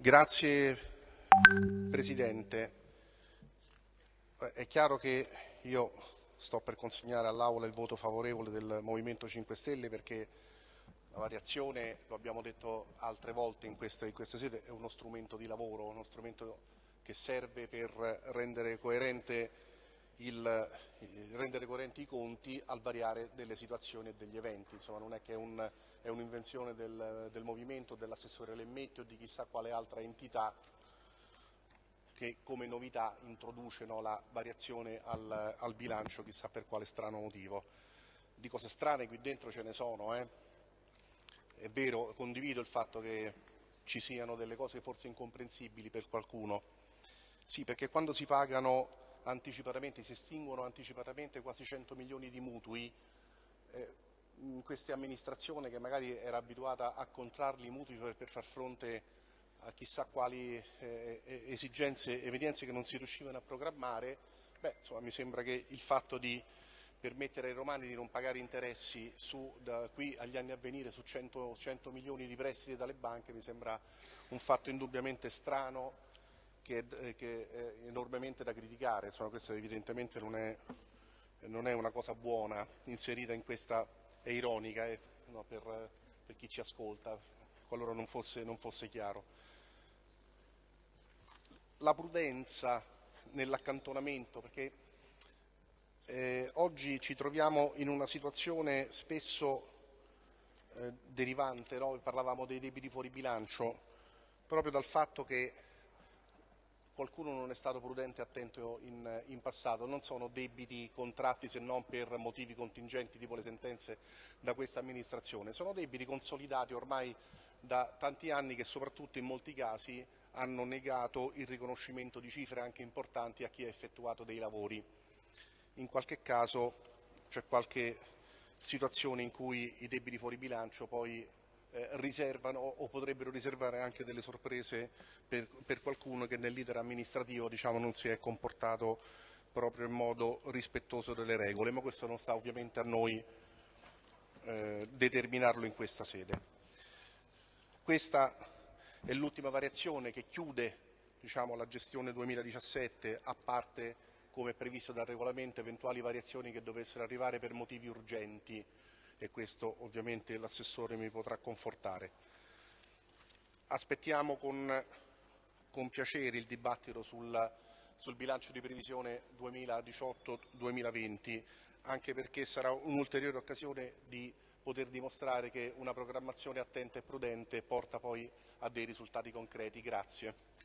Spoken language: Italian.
Grazie Presidente. È chiaro che io sto per consegnare all'Aula il voto favorevole del Movimento 5 Stelle perché la variazione, lo abbiamo detto altre volte in questa, in questa sede, è uno strumento di lavoro, uno strumento che serve per rendere, il, rendere coerenti i conti al variare delle situazioni e degli eventi. Insomma, non è che è un'invenzione del, del movimento, dell'assessore Lemmetti o di chissà quale altra entità che come novità introduce no, la variazione al, al, bilancio, chissà per quale strano motivo. Di cose strane qui dentro ce ne sono, eh? è vero, condivido il fatto che ci siano delle cose forse incomprensibili per qualcuno, sì, perché quando si pagano anticipatamente, si estinguono anticipatamente quasi 100 milioni di mutui, eh, in questa amministrazione che magari era abituata a contrarli i mutui per, per far fronte a chissà quali eh, esigenze, evenienze che non si riuscivano a programmare, beh, insomma, mi sembra che il fatto di permettere ai romani di non pagare interessi su, da qui agli anni a venire su 100, 100 milioni di prestiti dalle banche mi sembra un fatto indubbiamente strano che, eh, che è enormemente da criticare, insomma, questa evidentemente non è, non è, una cosa buona inserita in questa, è ironica eh, no, per, per, chi ci ascolta, qualora non fosse, non fosse chiaro. La prudenza nell'accantonamento, perché eh, oggi ci troviamo in una situazione spesso eh, derivante, no? parlavamo dei debiti fuori bilancio, proprio dal fatto che qualcuno non è stato prudente e attento in, in, passato, non sono debiti contratti se non per motivi contingenti tipo le sentenze da questa amministrazione, sono debiti consolidati ormai da tanti anni che soprattutto in molti casi hanno negato il riconoscimento di cifre anche importanti a chi ha effettuato dei lavori. In qualche caso c'è qualche situazione in cui i debiti fuori bilancio poi eh, riservano o potrebbero riservare anche delle sorprese per, per qualcuno che nell'iter amministrativo diciamo, non si è comportato proprio in modo rispettoso delle regole, ma questo non sta ovviamente a noi eh, determinarlo in questa sede. Questa è l'ultima variazione che chiude diciamo, la gestione 2017 a parte come previsto dal regolamento eventuali variazioni che dovessero arrivare per motivi urgenti e questo ovviamente l'assessore mi potrà confortare. Aspettiamo con, con piacere il dibattito sul, sul bilancio di previsione 2018-2020, anche perché sarà un'ulteriore occasione di poter dimostrare che una programmazione attenta e prudente porta poi a dei risultati concreti. Grazie.